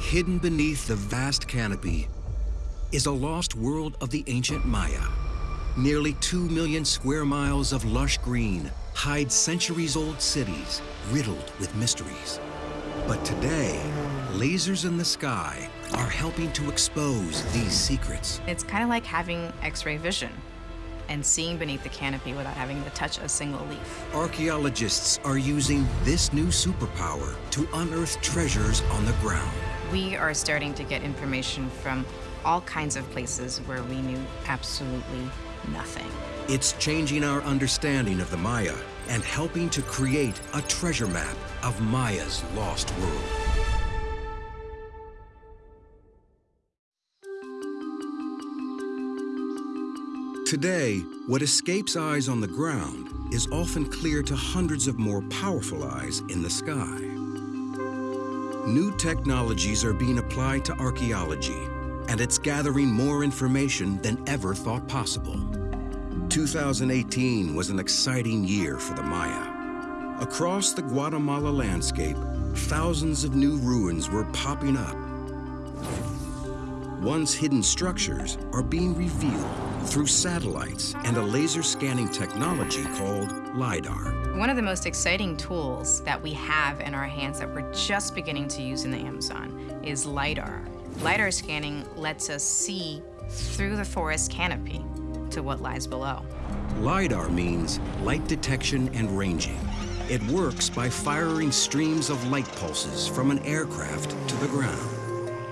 Hidden beneath the vast canopy is a lost world of the ancient Maya. Nearly two million square miles of lush green hide centuries-old cities riddled with mysteries. But today, lasers in the sky are helping to expose these secrets. It's kind of like having X-ray vision and seeing beneath the canopy without having to touch a single leaf. Archaeologists are using this new superpower to unearth treasures on the ground. We are starting to get information from all kinds of places where we knew absolutely nothing. It's changing our understanding of the Maya and helping to create a treasure map of Maya's lost world. Today, what escapes eyes on the ground is often clear to hundreds of more powerful eyes in the sky. New technologies are being applied to archaeology, and it's gathering more information than ever thought possible. 2018 was an exciting year for the Maya. Across the Guatemala landscape, thousands of new ruins were popping up. Once hidden structures are being revealed through satellites and a laser scanning technology called LIDAR. One of the most exciting tools that we have in our hands that we're just beginning to use in the Amazon is LIDAR. LIDAR scanning lets us see through the forest canopy to what lies below. LIDAR means light detection and ranging. It works by firing streams of light pulses from an aircraft to the ground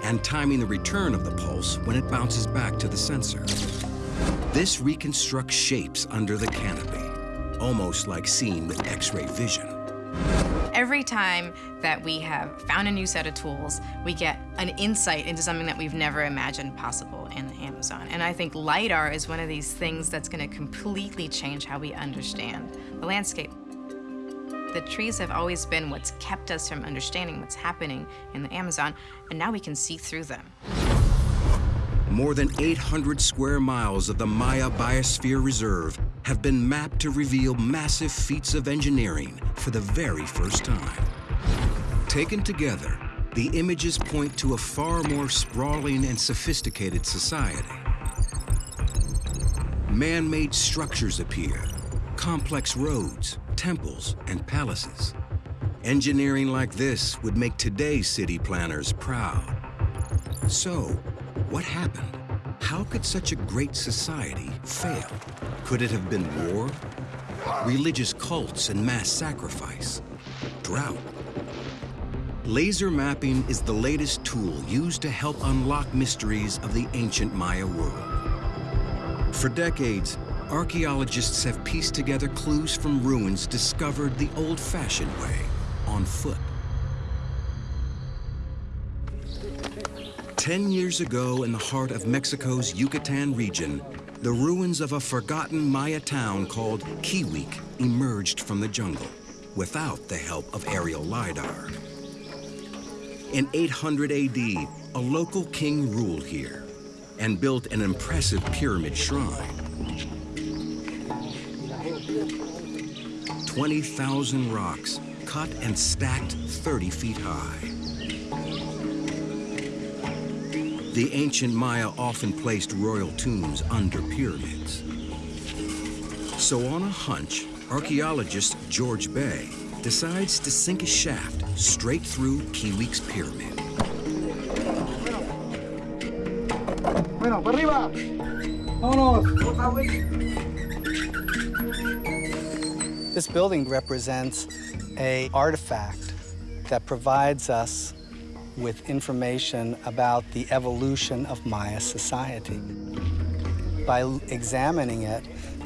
and timing the return of the pulse when it bounces back to the sensor. This reconstructs shapes under the canopy, almost like seeing with X-ray vision. Every time that we have found a new set of tools, we get an insight into something that we've never imagined possible in the Amazon. And I think LIDAR is one of these things that's gonna completely change how we understand the landscape. The trees have always been what's kept us from understanding what's happening in the Amazon, and now we can see through them. More than 800 square miles of the Maya Biosphere Reserve have been mapped to reveal massive feats of engineering for the very first time. Taken together, the images point to a far more sprawling and sophisticated society. Man-made structures appear, complex roads, temples, and palaces. Engineering like this would make today's city planners proud. So, what happened? How could such a great society fail? Could it have been war? Religious cults and mass sacrifice? Drought? Laser mapping is the latest tool used to help unlock mysteries of the ancient Maya world. For decades, archaeologists have pieced together clues from ruins discovered the old-fashioned way, on foot. Ten years ago, in the heart of Mexico's Yucatan region, the ruins of a forgotten Maya town called Kiuic emerged from the jungle, without the help of aerial LiDAR. In 800 AD, a local king ruled here and built an impressive pyramid shrine. 20,000 rocks, cut and stacked 30 feet high. The ancient Maya often placed royal tombs under pyramids. So on a hunch, archaeologist George Bey decides to sink a shaft straight through Kiuic's pyramid. Bueno, para arriba. Vámonos. This building represents a artifact that provides us with information about the evolution of Maya society. By examining it,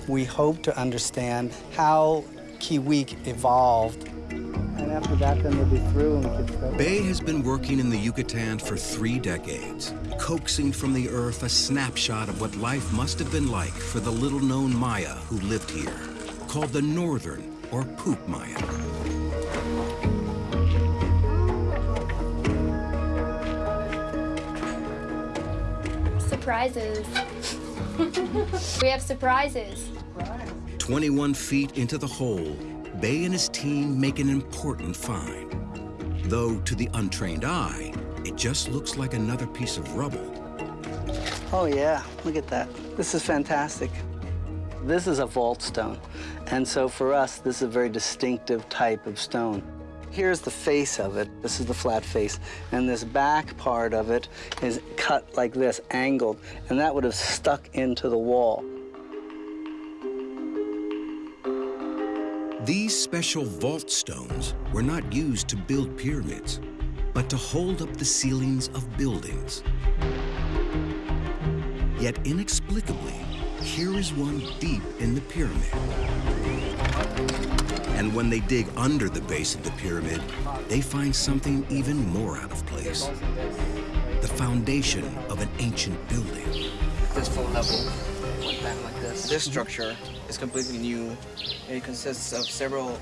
we hope to understand how Kiuic evolved. And after that, then we'll be through and we can start. Bey has been working in the Yucatan for three decades, coaxing from the earth a snapshot of what life must have been like for the little-known Maya who lived here, called the Northern or Puuc Maya. Surprises. we have surprises. 21 feet into the hole, Bey and his team make an important find. Though to the untrained eye, it just looks like another piece of rubble. Oh yeah, look at that. This is fantastic. This is a vault stone. And so for us, this is a very distinctive type of stone. Here's the face of it. This is the flat face. And this back part of it is cut like this, angled. And that would have stuck into the wall. These special vault stones were not used to build pyramids, but to hold up the ceilings of buildings. Yet inexplicably, here is one deep in the pyramid. And when they dig under the base of the pyramid, they find something even more out of place. The foundation of an ancient building. This full level went back like this. This structure is completely new. It consists of several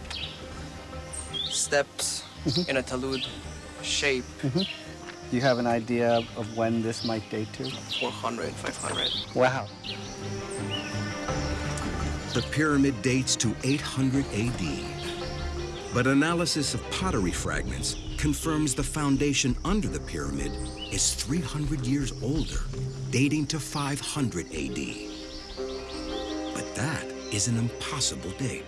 steps mm-hmm. in a talud shape, mm-hmm. You have an idea of when this might date to? 400, 500. Wow. The pyramid dates to 800 AD. But analysis of pottery fragments confirms the foundation under the pyramid is 300 years older, dating to 500 AD. But that is an impossible date.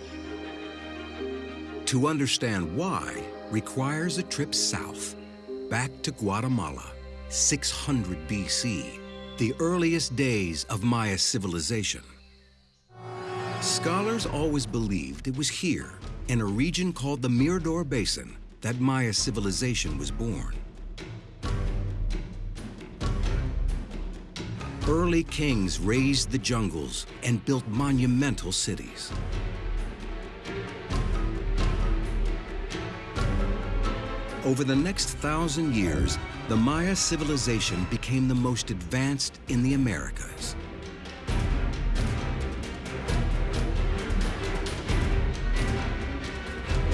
To understand why requires a trip south, back to Guatemala, 600 BC, the earliest days of Maya civilization. Scholars always believed it was here, in a region called the Mirador Basin, that Maya civilization was born. Early kings razed the jungles and built monumental cities. Over the next thousand years, the Maya civilization became the most advanced in the Americas.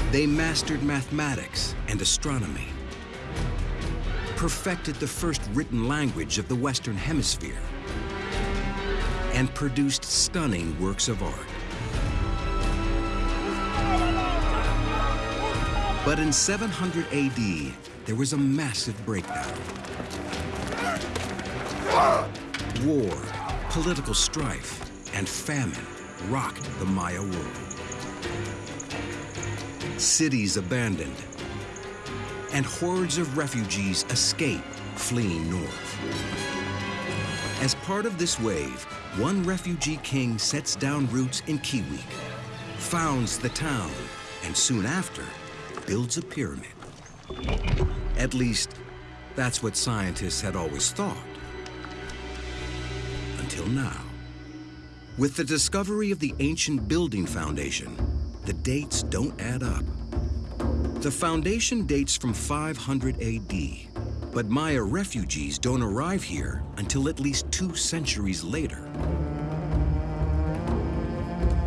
They mastered mathematics and astronomy, perfected the first written language of the Western Hemisphere, and produced stunning works of art. But in 700 AD, there was a massive breakdown. War, political strife, and famine rocked the Maya world. Cities abandoned, and hordes of refugees escape, fleeing north. As part of this wave, one refugee king sets down roots in Kiuic, founds the town, and soon after, builds a pyramid. At least, that's what scientists had always thought. Until now. With the discovery of the ancient building foundation, the dates don't add up. The foundation dates from 500 AD, but Maya refugees don't arrive here until at least two centuries later.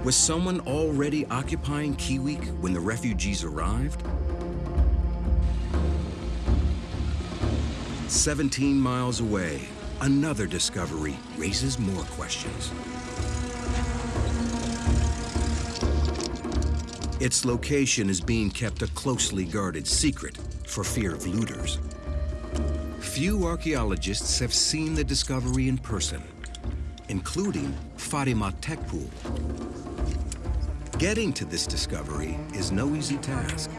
Was someone already occupying Kiuic when the refugees arrived? 17 miles away, another discovery raises more questions. Its location is being kept a closely guarded secret for fear of looters. Few archaeologists have seen the discovery in person, including Fatima Tec Pool. Getting to this discovery is no easy task.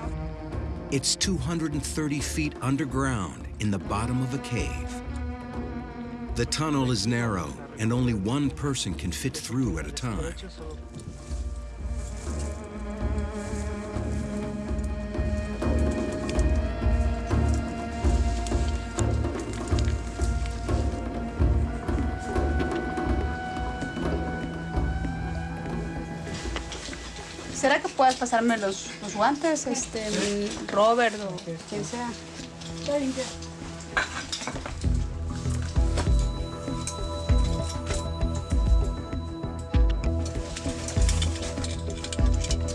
It's 230 feet underground in the bottom of a cave. The tunnel is narrow and only one person can fit through at a time. ¿Será que puedes pasarme los, los guantes, este, Robert o quien sea?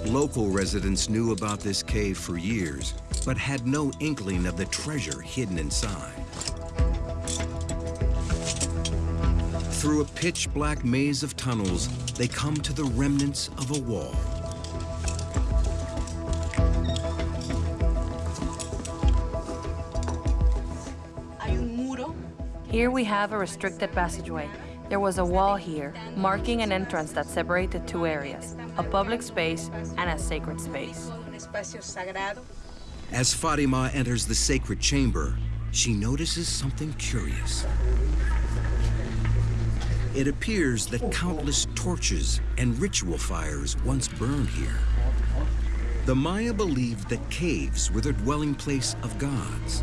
Local residents knew about this cave for years, but had no inkling of the treasure hidden inside. Through a pitch black maze of tunnels, they come to the remnants of a wall. Here we have a restricted passageway. There was a wall here, marking an entrance that separated two areas, a public space and a sacred space. As Fatima enters the sacred chamber, she notices something curious. It appears that countless torches and ritual fires once burned here. The Maya believed that caves were the dwelling place of gods.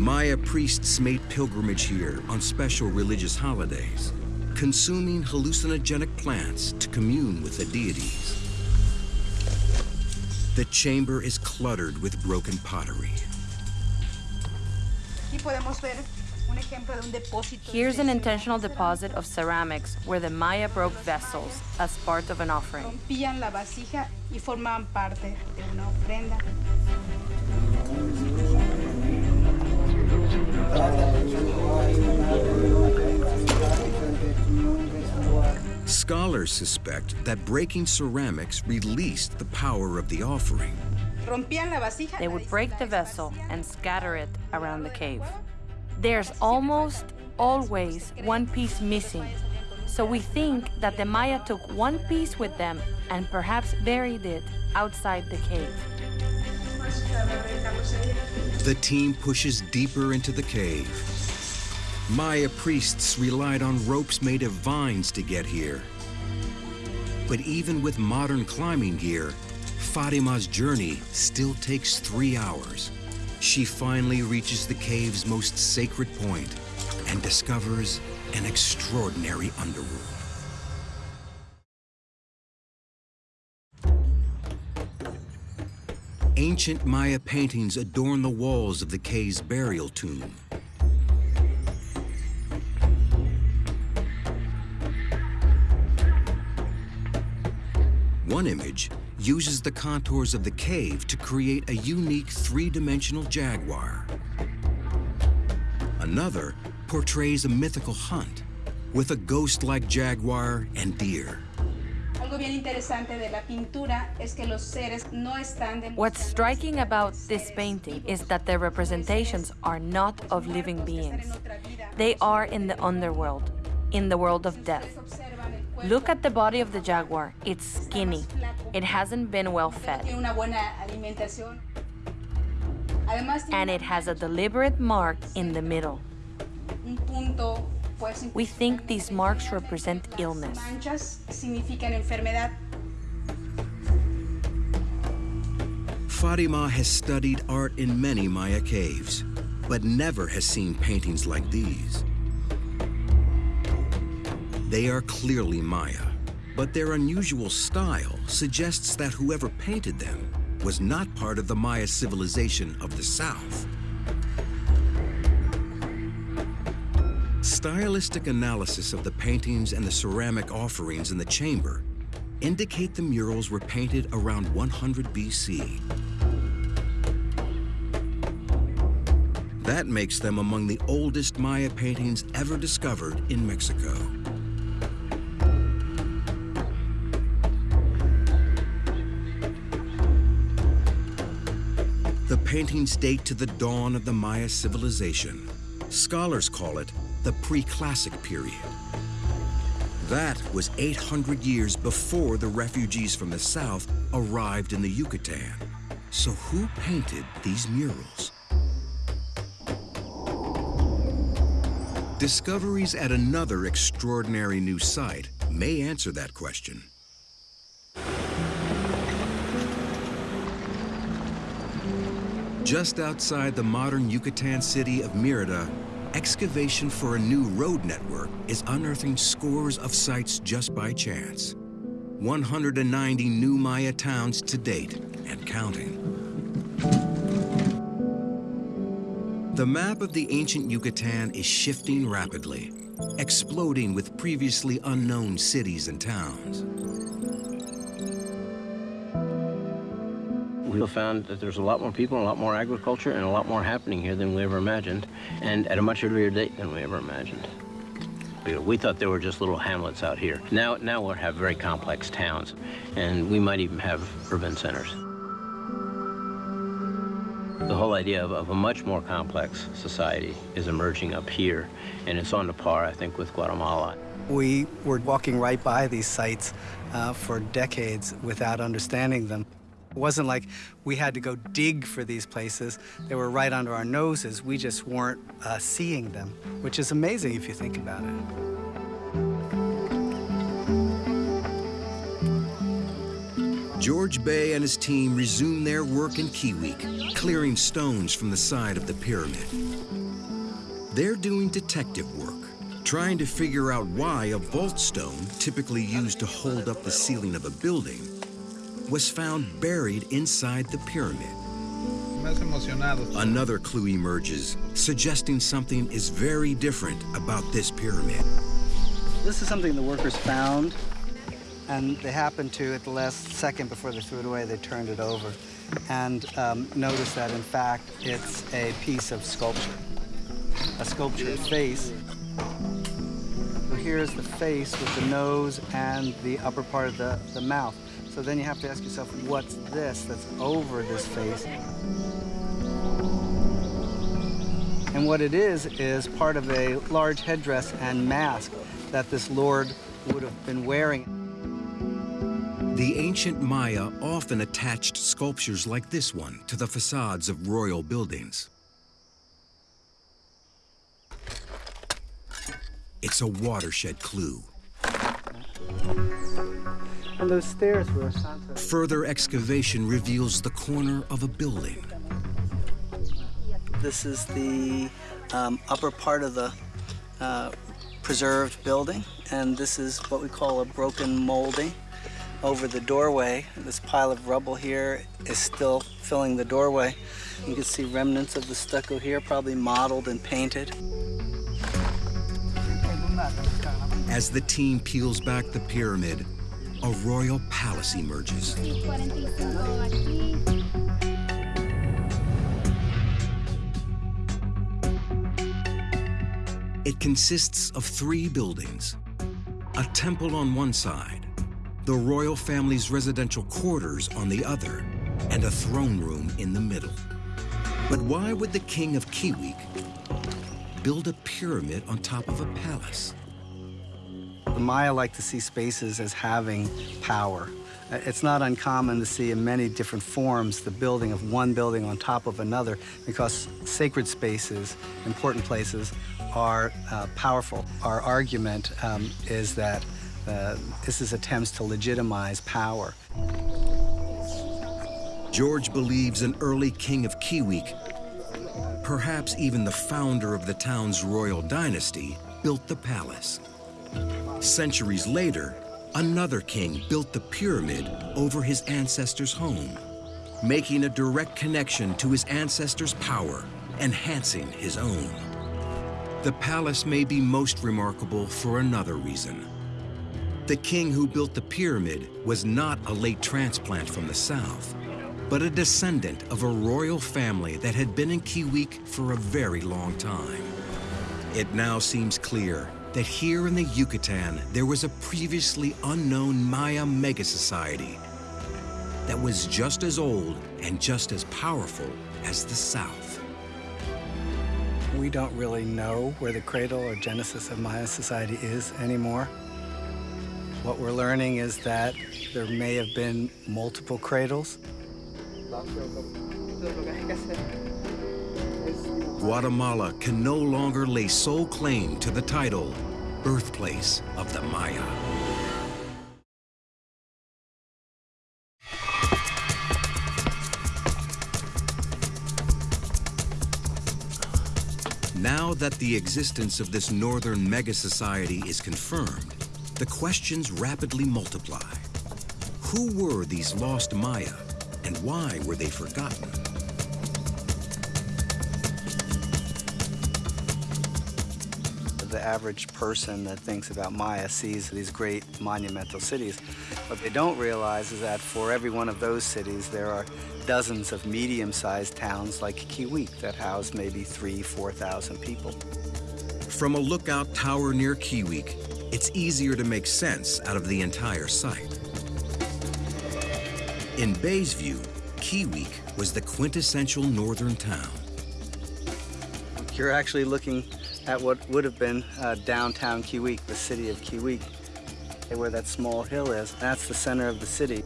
Maya priests made pilgrimage here on special religious holidays, consuming hallucinogenic plants to commune with the deities. The chamber is cluttered with broken pottery. Here's an intentional deposit of ceramics where the Maya broke vessels as part of an offering. Scholars suspect that breaking ceramics released the power of the offering. Rompían la vasija. They would break the vessel and scatter it around the cave. There's almost always one piece missing. So we think that the Maya took one piece with them and perhaps buried it outside the cave. The team pushes deeper into the cave. Maya priests relied on ropes made of vines to get here. But even with modern climbing gear, Fatima's journey still takes three hours. She finally reaches the cave's most sacred point and discovers an extraordinary underworld. Ancient Maya paintings adorn the walls of the cave's burial tomb. One image uses the contours of the cave to create a unique three-dimensional jaguar. Another portrays a mythical hunt with a ghost-like jaguar and deer. What's striking about this painting is that the representations are not of living beings. They are in the underworld, in the world of death. Look at the body of the jaguar. It's skinny. It hasn't been well fed. Tiene una buena alimentación. Además, tiene And it has a deliberate mark in the middle. Un punto, pues, We think these marks represent illness. manchas. Fatima has studied art in many Maya caves, but never has seen paintings like these. They are clearly Maya, but their unusual style suggests that whoever painted them was not part of the Maya civilization of the South. Stylistic analysis of the paintings and the ceramic offerings in the chamber indicate the murals were painted around 100 BC. That makes them among the oldest Maya paintings ever discovered in Mexico. The paintings date to the dawn of the Maya civilization. Scholars call it the pre-classic period. That was 800 years before the refugees from the south arrived in the Yucatan. So who painted these murals? Discoveries at another extraordinary new site may answer that question. Just outside the modern Yucatan city of Mérida, excavation for a new road network is unearthing scores of sites just by chance. 190 new Maya towns to date and counting. The map of the ancient Yucatan is shifting rapidly, exploding with previously unknown cities and towns. We have found that there's a lot more people, a lot more agriculture, and a lot more happening here than we ever imagined, and at a much earlier date than we ever imagined. We thought there were just little hamlets out here. Now, now we'll have very complex towns, and we might even have urban centers. The whole idea of, of, a much more complex society is emerging up here, and it's on the par, I think, with Guatemala. We were walking right by these sites uh, for decades without understanding them. It wasn't like we had to go dig for these places. They were right under our noses. We just weren't uh, seeing them, which is amazing if you think about it. George Bey and his team resume their work in Kiuic, clearing stones from the side of the pyramid. They're doing detective work, trying to figure out why a vault stone, typically used to hold up the ceiling of a building, was found buried inside the pyramid. Another clue emerges, suggesting something is very different about this pyramid. This is something the workers found and they happened to, at the last second before they threw it away, they turned it over and um, noticed that, in fact, it's a piece of sculpture, a sculptured face. So here's the face with the nose and the upper part of the, the mouth. So then you have to ask yourself, what's this that's over this face? And what it is, is part of a large headdress and mask that this lord would have been wearing. The ancient Maya often attached sculptures like this one to the facades of royal buildings. It's a watershed clue. And those stairs were Further excavation reveals the corner of a building. This is the um, upper part of the uh, preserved building, and this is what we call a broken molding over the doorway. This pile of rubble here is still filling the doorway. You can see remnants of the stucco here, probably modeled and painted. As the team peels back the pyramid, a royal palace emerges. It consists of three buildings, a temple on one side, the royal family's residential quarters on the other, and a throne room in the middle. But why would the king of Kiuic build a pyramid on top of a palace? Maya like to see spaces as having power. It's not uncommon to see in many different forms the building of one building on top of another because sacred spaces, important places, are uh, powerful. Our argument um, is that uh, this is attempts to legitimize power. George believes an early king of Kiuic, perhaps even the founder of the town's royal dynasty, built the palace. Centuries later, another king built the pyramid over his ancestor's home, making a direct connection to his ancestor's power, enhancing his own. The palace may be most remarkable for another reason. The king who built the pyramid was not a late transplant from the south, but a descendant of a royal family that had been in Kiuic for a very long time. It now seems clear that here in the Yucatan, there was a previously unknown Maya mega-society that was just as old and just as powerful as the South. We don't really know where the cradle or genesis of Maya society is anymore. What we're learning is that there may have been multiple cradles. Guatemala can no longer lay sole claim to the title, Birthplace of the Maya. Now that the existence of this northern mega-society is confirmed, the questions rapidly multiply. Who were these lost Maya, and why were they forgotten? The average person that thinks about Maya sees these great monumental cities. What they don't realize is that for every one of those cities, there are dozens of medium-sized towns like Kiuic that house maybe three, 4,000 people. From a lookout tower near Kiuic, it's easier to make sense out of the entire site. In Bey's view, Kiuic was the quintessential northern town. You're actually looking at what would have been uh, downtown Kiuic, the city of Kiuic, where that small hill is. That's the center of the city.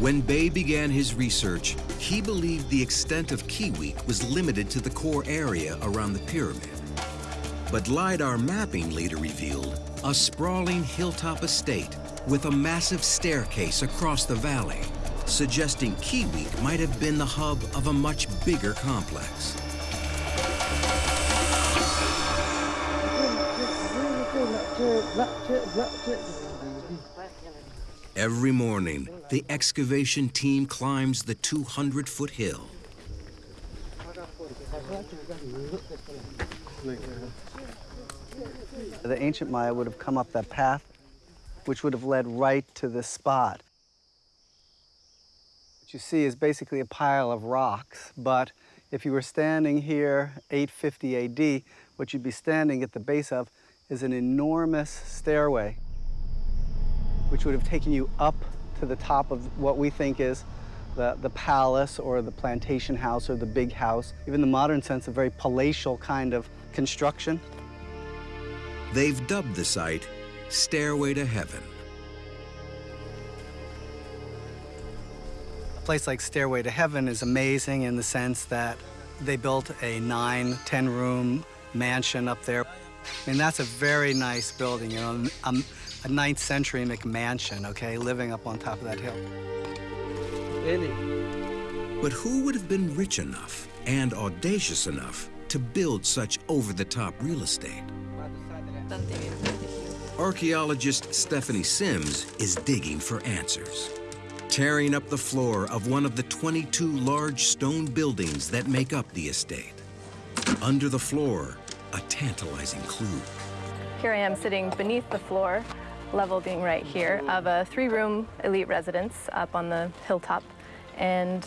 When Bey began his research, he believed the extent of Kiuic was limited to the core area around the pyramid. But LiDAR mapping later revealed a sprawling hilltop estate with a massive staircase across the valley, suggesting Kiuic might have been the hub of a much bigger complex. Every morning, the excavation team climbs the 200-foot hill. The ancient Maya would have come up that path, which would have led right to this spot. What you see is basically a pile of rocks, but if you were standing here 850 AD, what you'd be standing at the base of is an enormous stairway, which would have taken you up to the top of what we think is the, the palace or the plantation house or the big house. Even the modern sense, a very palatial kind of construction. They've dubbed the site Stairway to Heaven. A place like Stairway to Heaven is amazing in the sense that they built a nine, 10 room mansion up there. I mean, that's a very nice building, you know, a, a ninth century McMansion, okay, living up on top of that hill. But who would have been rich enough and audacious enough to build such over-the-top real estate? Archaeologist Stephanie Simms is digging for answers, tearing up the floor of one of the 22 large stone buildings that make up the estate. Under the floor, a tantalizing clue. Here I am sitting beneath the floor, level being right here, of a three-room elite residence up on the hilltop. And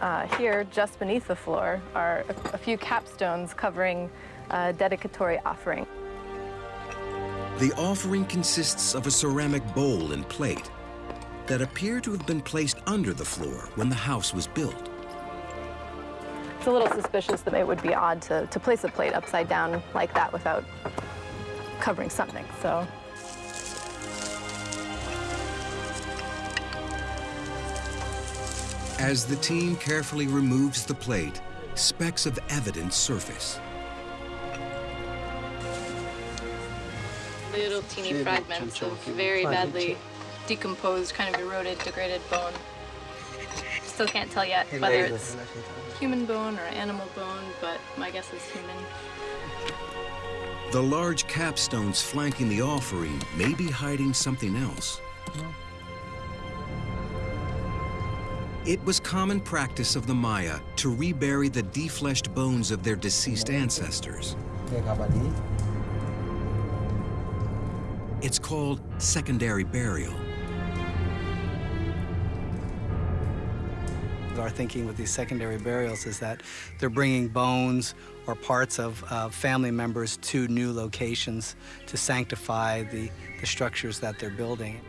uh, here, just beneath the floor, are a, a few capstones covering a dedicatory offering. The offering consists of a ceramic bowl and plate that appear to have been placed under the floor when the house was built. It's a little suspicious that it would be odd to, to place a plate upside down like that without covering something, so. As the team carefully removes the plate, specks of evidence surface. Little teeny fragments of very badly decomposed, kind of eroded, degraded bone. Still can't tell yet whether it's human bone or animal bone, but my guess is human. The large capstones flanking the offering may be hiding something else. It was common practice of the Maya to rebury the defleshed bones of their deceased ancestors. It's called secondary burial. Our thinking with these secondary burials is that they're bringing bones or parts of uh, family members to new locations to sanctify the, the structures that they're building.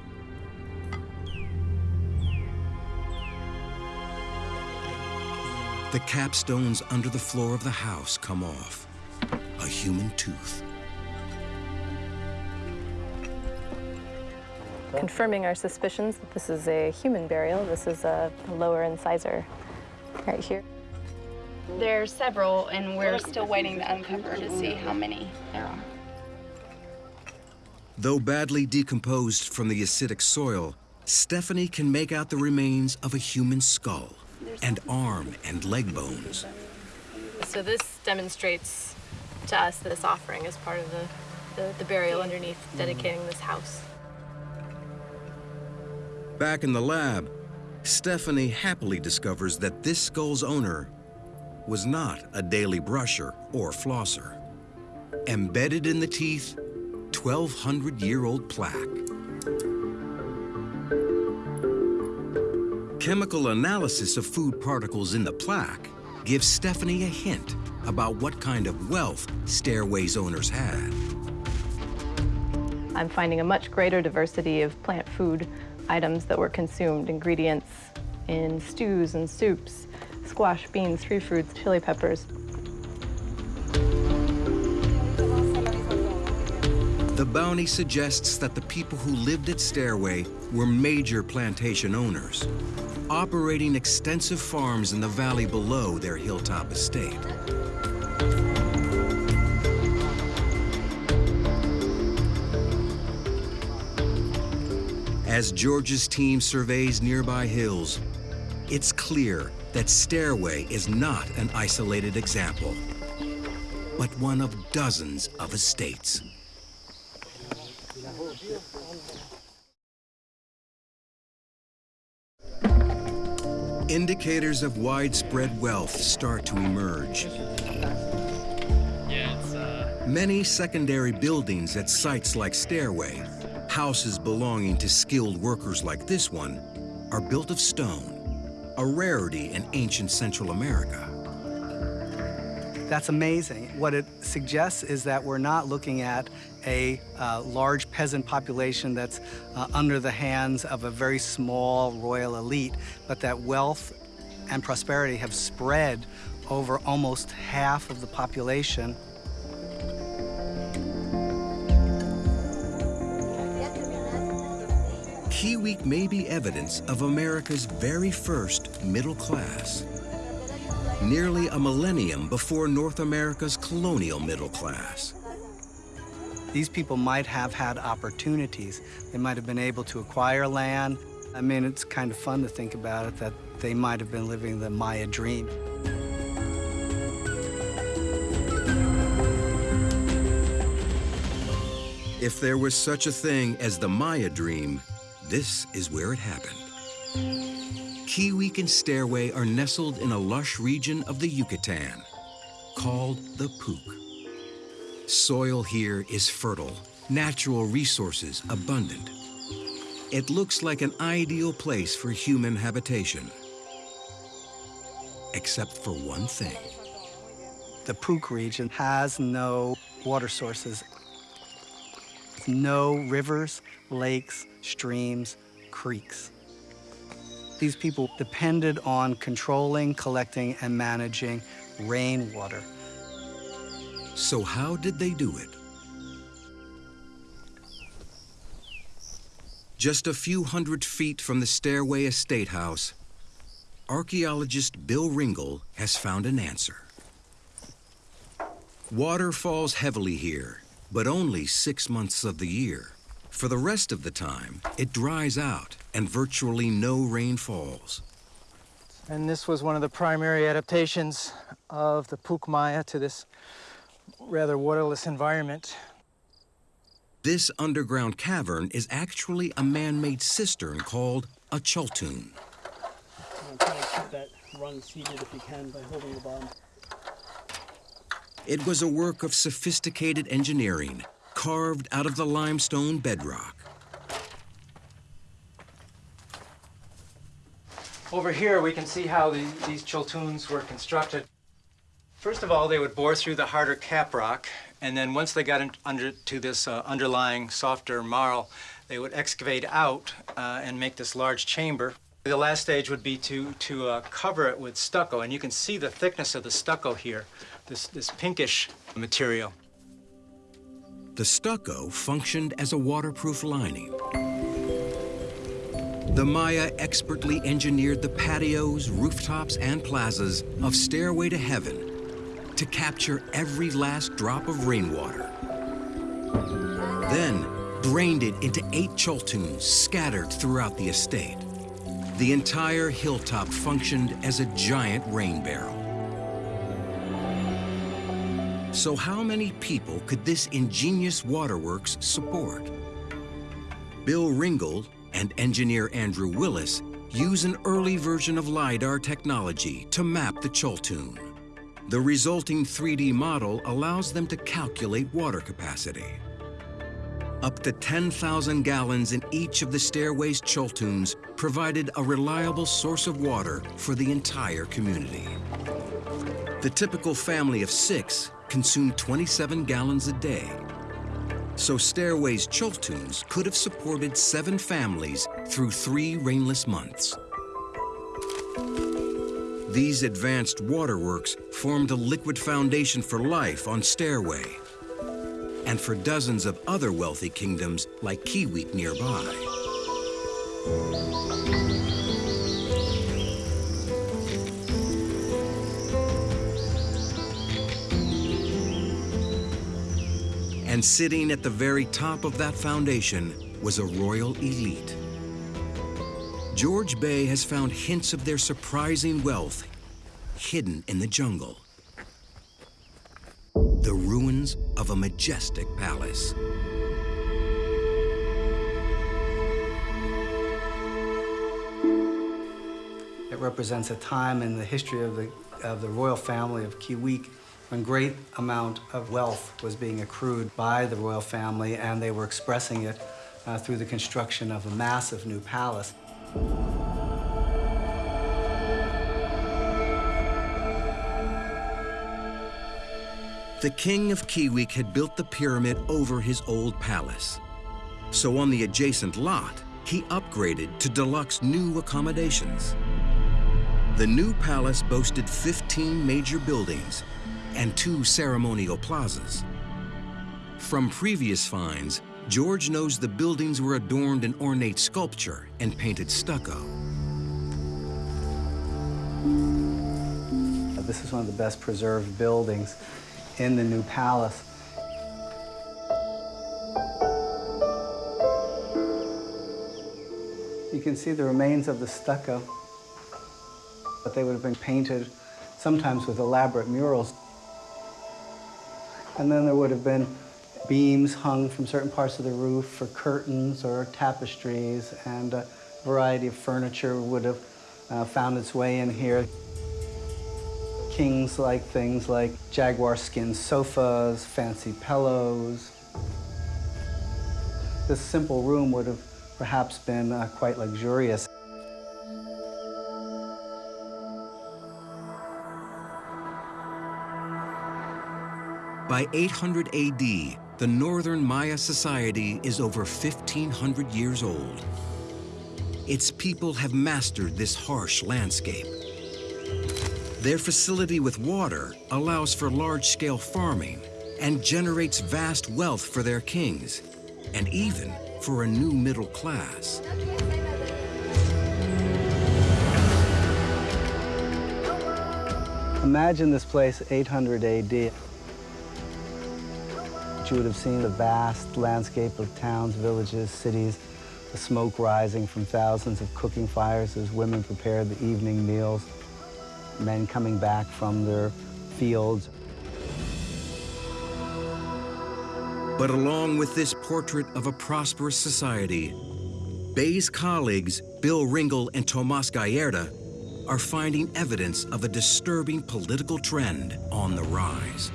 The capstones under the floor of the house come off. A human tooth. Confirming our suspicions that this is a human burial. This is a lower incisor right here. There are several, and we're still waiting to uncover to see how many there are. Though badly decomposed from the acidic soil, Stephanie can make out the remains of a human skull and arm and leg bones. So this demonstrates to us that this offering is part of the, the, the burial underneath dedicating this house. Back in the lab, Stephanie happily discovers that this skull's owner was not a daily brusher or flosser. Embedded in the teeth, 1,200-year-old plaque. Chemical analysis of food particles in the plaque gives Stephanie a hint about what kind of wealth Stairway's owners had. I'm finding a much greater diversity of plant food items that were consumed, ingredients in stews and soups, squash, beans, tree fruits, chili peppers. The bounty suggests that the people who lived at Stairway were major plantation owners, operating extensive farms in the valley below their hilltop estate. As George's team surveys nearby hills, it's clear that Stairway is not an isolated example, but one of dozens of estates. Indicators of widespread wealth start to emerge. Uh, Many secondary buildings at sites like Stairway, houses belonging to skilled workers like this one, are built of stone, a rarity in ancient Central America. That's amazing. What it suggests is that we're not looking at a uh, large peasant population that's uh, under the hands of a very small royal elite, but that wealth and prosperity have spread over almost half of the population. Kiuic may be evidence of America's very first middle class nearly a millennium before North America's colonial middle class. These people might have had opportunities. They might have been able to acquire land. I mean, it's kind of fun to think about it, that they might have been living the Maya dream. If there was such a thing as the Maya dream, this is where it happened. Week and Stairway are nestled in a lush region of the Yucatan called the Puuc. Soil here is fertile, natural resources abundant. It looks like an ideal place for human habitation. Except for one thing. The Puuc region has no water sources. No rivers, lakes, streams, creeks. These people depended on controlling, collecting, and managing rainwater. So how did they do it? Just a few hundred feet from the Stairway Estate House, archaeologist Bill Ringle has found an answer. Water falls heavily here, but only six months of the year. For the rest of the time, it dries out and virtually no rain falls. And this was one of the primary adaptations of the Puuc Maya to this rather waterless environment. This underground cavern is actually a man-made cistern called a chultun. Try to keep that run seated if you can by holding the bottom. It was a work of sophisticated engineering carved out of the limestone bedrock. Over here, we can see how the, these chultuns were constructed. First of all, they would bore through the harder cap rock, and then once they got under to this uh, underlying softer marl, they would excavate out uh, and make this large chamber. The last stage would be to, to uh, cover it with stucco, and you can see the thickness of the stucco here, this, this pinkish material. The stucco functioned as a waterproof lining. The Maya expertly engineered the patios, rooftops, and plazas of Stairway to Heaven to capture every last drop of rainwater. Then drained it into eight chultuns scattered throughout the estate. The entire hilltop functioned as a giant rain barrel. So how many people could this ingenious waterworks support? Bill Ringle and engineer Andrew Willis use an early version of LiDAR technology to map the Chultun. The resulting 3D model allows them to calculate water capacity. Up to 10,000 gallons in each of the stairway's Chultuns provided a reliable source of water for the entire community. The typical family of six consumed 27 gallons a day. So Stairway's Chultuns could have supported seven families through three rainless months. These advanced waterworks formed a liquid foundation for life on Stairway and for dozens of other wealthy kingdoms like Kiuic nearby. And sitting at the very top of that foundation was a royal elite. George Bey has found hints of their surprising wealth hidden in the jungle. The ruins of a majestic palace. It represents a time in the history of the, of the royal family of Kiuic when great amount of wealth was being accrued by the royal family and they were expressing it uh, through the construction of a massive new palace. The king of Kiuic had built the pyramid over his old palace. So on the adjacent lot, he upgraded to deluxe new accommodations. The new palace boasted 15 major buildings and two ceremonial plazas. From previous finds, George knows the buildings were adorned in ornate sculpture and painted stucco. This is one of the best preserved buildings in the new palace. You can see the remains of the stucco, but they would have been painted sometimes with elaborate murals. And then there would have been beams hung from certain parts of the roof for curtains or tapestries, and a variety of furniture would have uh, found its way in here. Kings like things like jaguar skin sofas, fancy pillows. This simple room would have perhaps been uh, quite luxurious. By 800 AD, the northern Maya society is over 1,500 years old. Its people have mastered this harsh landscape. Their facility with water allows for large-scale farming and generates vast wealth for their kings, and even for a new middle class. Imagine this place 800 AD. You would have seen the vast landscape of towns, villages, cities, the smoke rising from thousands of cooking fires as women prepared the evening meals, men coming back from their fields. But along with this portrait of a prosperous society, Bey's colleagues, Bill Ringle and Tomas Gallardo, are finding evidence of a disturbing political trend on the rise.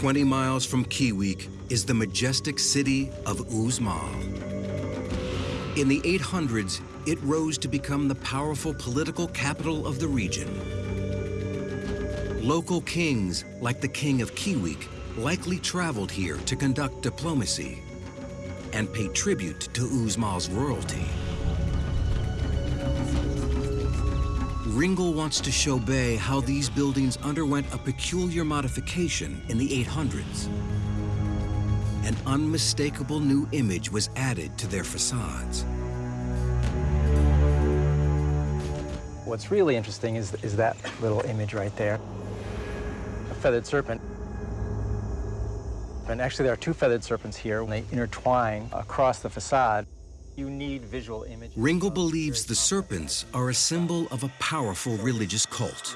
Twenty miles from Kiuic is the majestic city of Uxmal. In the 800s, it rose to become the powerful political capital of the region. Local kings, like the king of Kiuic, likely traveled here to conduct diplomacy and pay tribute to Uxmal's royalty. Ringle wants to show Bey how these buildings underwent a peculiar modification in the 800s. An unmistakable new image was added to their facades. What's really interesting is, is that little image right there. A feathered serpent. And actually there are two feathered serpents here. When they intertwine across the facade, you need visual images. Ringle believes the serpents are a symbol of a powerful religious cult.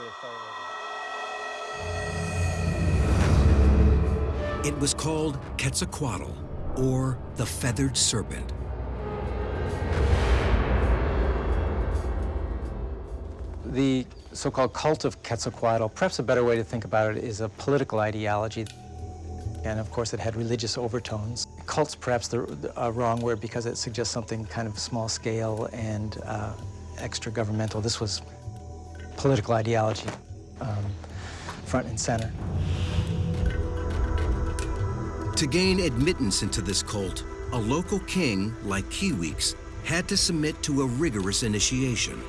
It was called Quetzalcoatl, or the feathered serpent. The so-called cult of Quetzalcoatl, perhaps a better way to think about it is a political ideology. And of course, it had religious overtones. Cult's perhaps the, the wrong word because it suggests something kind of small scale and uh, extra governmental. This was political ideology, um, front and center. To gain admittance into this cult, a local king, like Kiuic's, had to submit to a rigorous initiation.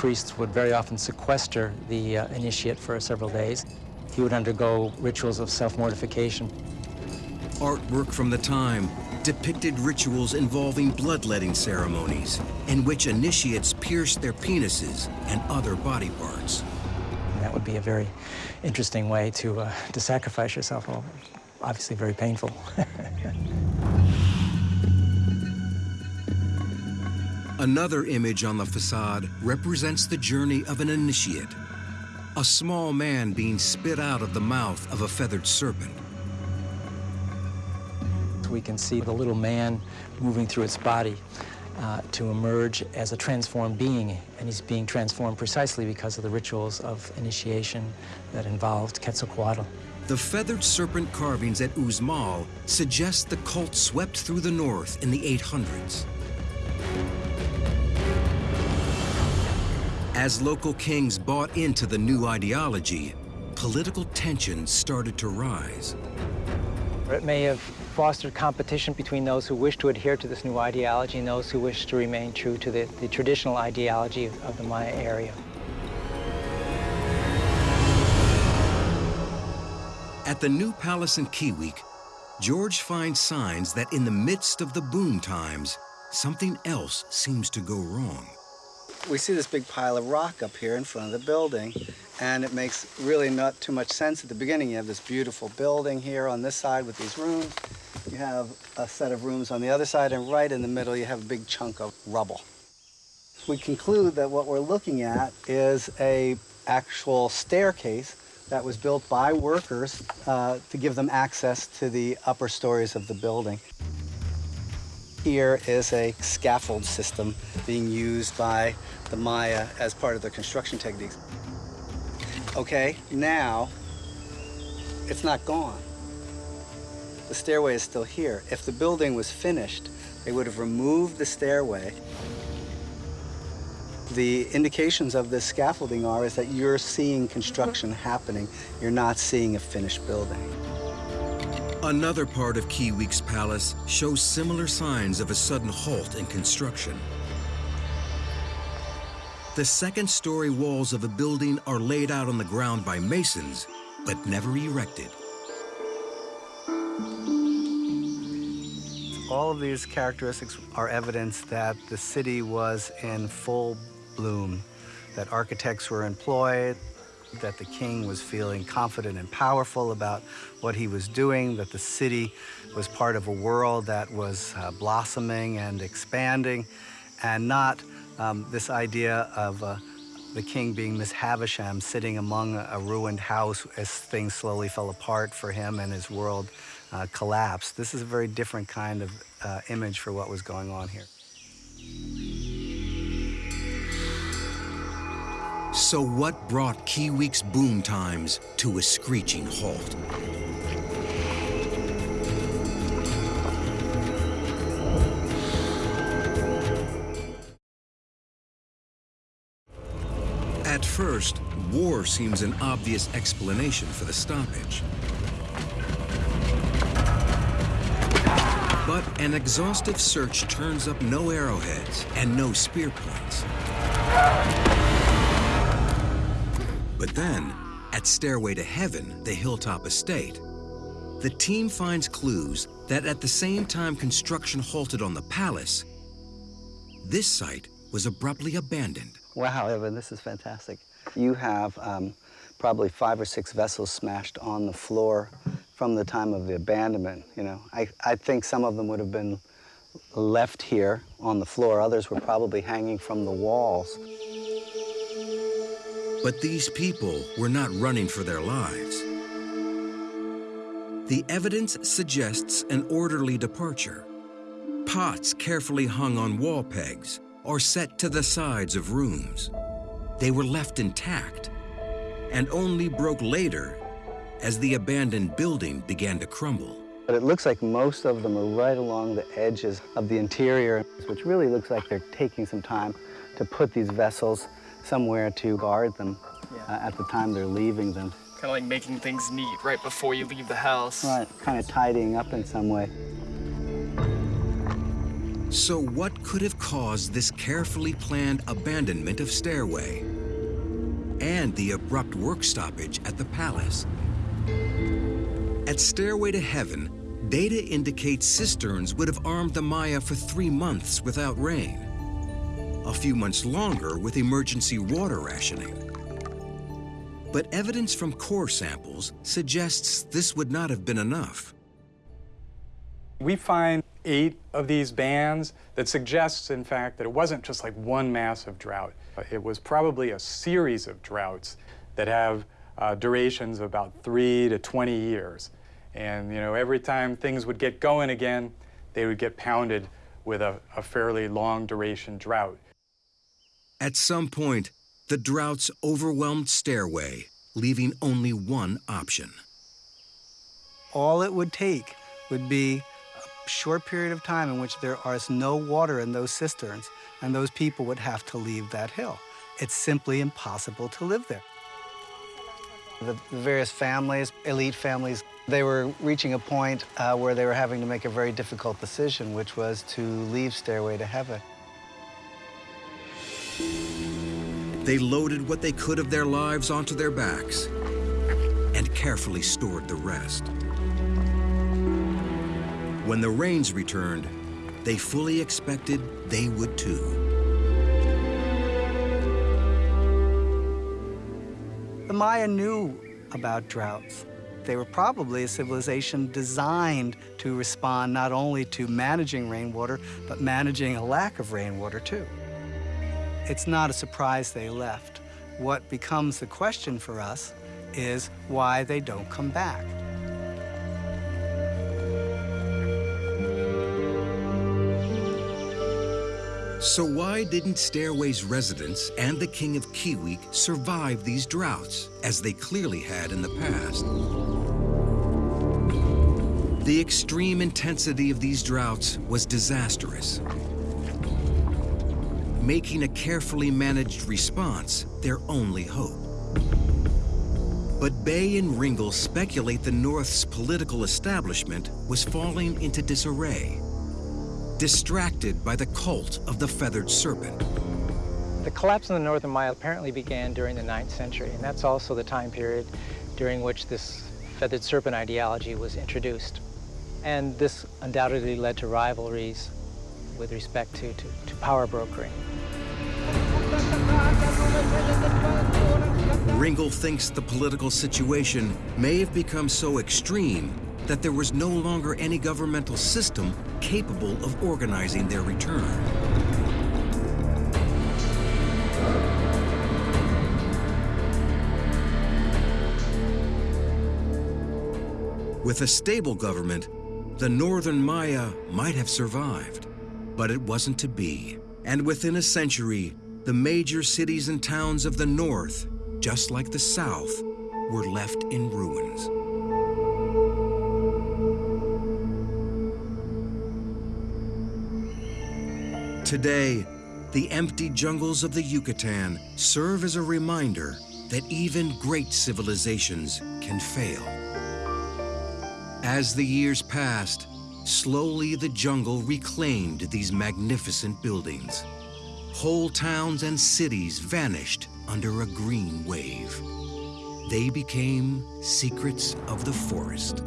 Priests would very often sequester the uh, initiate for several days. He would undergo rituals of self-mortification. Artwork from the time depicted rituals involving bloodletting ceremonies in which initiates pierced their penises and other body parts. And that would be a very interesting way to, uh, to sacrifice yourself. Well, obviously very painful. Another image on the facade represents the journey of an initiate, a small man being spit out of the mouth of a feathered serpent. We can see the little man moving through its body uh, to emerge as a transformed being, and he's being transformed precisely because of the rituals of initiation that involved Quetzalcoatl. The feathered serpent carvings at Uxmal suggest the cult swept through the north in the 800s. As local kings bought into the new ideology, political tensions started to rise. It may have fostered competition between those who wish to adhere to this new ideology and those who wish to remain true to the, the traditional ideology of, of the Maya area. At the new palace in Kiuic, George finds signs that in the midst of the boom times, something else seems to go wrong we see this big pile of rock up here in front of the building and it makes really not too much sense at the beginning. You have this beautiful building here on this side with these rooms. You have a set of rooms on the other side and right in the middle you have a big chunk of rubble. We conclude that what we're looking at is a actual staircase that was built by workers uh, to give them access to the upper stories of the building. Here is a scaffold system being used by the Maya as part of their construction techniques. Okay, now it's not gone. The stairway is still here. If the building was finished, they would have removed the stairway. The indications of this scaffolding are is that you're seeing construction happening. You're not seeing a finished building. Another part of Kiuic's palace shows similar signs of a sudden halt in construction. The second-story walls of a building are laid out on the ground by masons, but never erected. All of these characteristics are evidence that the city was in full bloom, that architects were employed, that the king was feeling confident and powerful about what he was doing, that the city was part of a world that was uh, blossoming and expanding, and not um, this idea of uh, the king being Miss Havisham sitting among a, ruined house as things slowly fell apart for him and his world uh, collapsed. This is a very different kind of uh, image for what was going on here. So what brought Kiuic's boom times to a screeching halt? At first, war seems an obvious explanation for the stoppage. But an exhaustive search turns up no arrowheads and no spear points. But then, at Stairway to Heaven, the Hilltop Estate, the team finds clues that at the same time construction halted on the palace, this site was abruptly abandoned. Wow, Evan, this is fantastic. You have um, probably five or six vessels smashed on the floor from the time of the abandonment. You know, I, I think some of them would have been left here on the floor. Others were probably hanging from the walls. But these people were not running for their lives. The evidence suggests an orderly departure. Pots carefully hung on wall pegs or set to the sides of rooms. They were left intact and only broke later as the abandoned building began to crumble. But it looks like most of them are right along the edges of the interior, which really looks like they're taking some time to put these vessels somewhere to guard them uh, at the time they're leaving them. Kind of like making things neat right before you leave the house. Right, kind of tidying up in some way. So what could have caused this carefully planned abandonment of Stairway? And the abrupt work stoppage at the palace? At Stairway to Heaven, data indicates cisterns would have armed the Maya for three months without rain. A few months longer with emergency water rationing. But evidence from core samples suggests this would not have been enough. We find eight of these bands that suggests, in fact, that it wasn't just like one massive drought. It was probably a series of droughts that have uh, durations of about three to 20 years. And, you know, every time things would get going again, they would get pounded with a, a fairly long duration drought. At some point, the droughts overwhelmed Stairway, leaving only one option. All it would take would be a short period of time in which there is no water in those cisterns, and those people would have to leave that hill. It's simply impossible to live there. The, various families, elite families, they were reaching a point uh, where they were having to make a very difficult decision, which was to leave Stairway to Heaven. They loaded what they could of their lives onto their backs and carefully stored the rest. When the rains returned, they fully expected they would too. The Maya knew about droughts. They were probably a civilization designed to respond not only to managing rainwater, but managing a lack of rainwater too. It's not a surprise they left. What becomes the question for us is why they don't come back. So why didn't Stairway's residents and the King of Kiuic survive these droughts, as they clearly had in the past? The extreme intensity of these droughts was disastrous, making a carefully managed response their only hope. But Bey and Ringle speculate the North's political establishment was falling into disarray, distracted by the cult of the feathered serpent. The collapse of the Northern Maya apparently began during the 9th century, and that's also the time period during which this feathered serpent ideology was introduced. And this undoubtedly led to rivalries with respect to, to, to power brokering. Ringle thinks the political situation may have become so extreme that there was no longer any governmental system capable of organizing their return. With a stable government, the northern Maya might have survived, but it wasn't to be. And within a century, the major cities and towns of the north, just like the south, were left in ruins. Today, the empty jungles of the Yucatan serve as a reminder that even great civilizations can fail. As the years passed, slowly the jungle reclaimed these magnificent buildings. Whole towns and cities vanished under a green wave. They became secrets of the forest.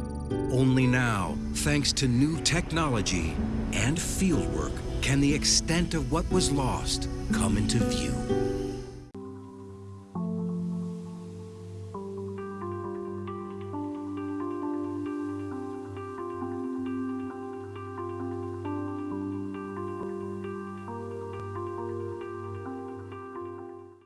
Only now, thanks to new technology and fieldwork, can the extent of what was lost come into view.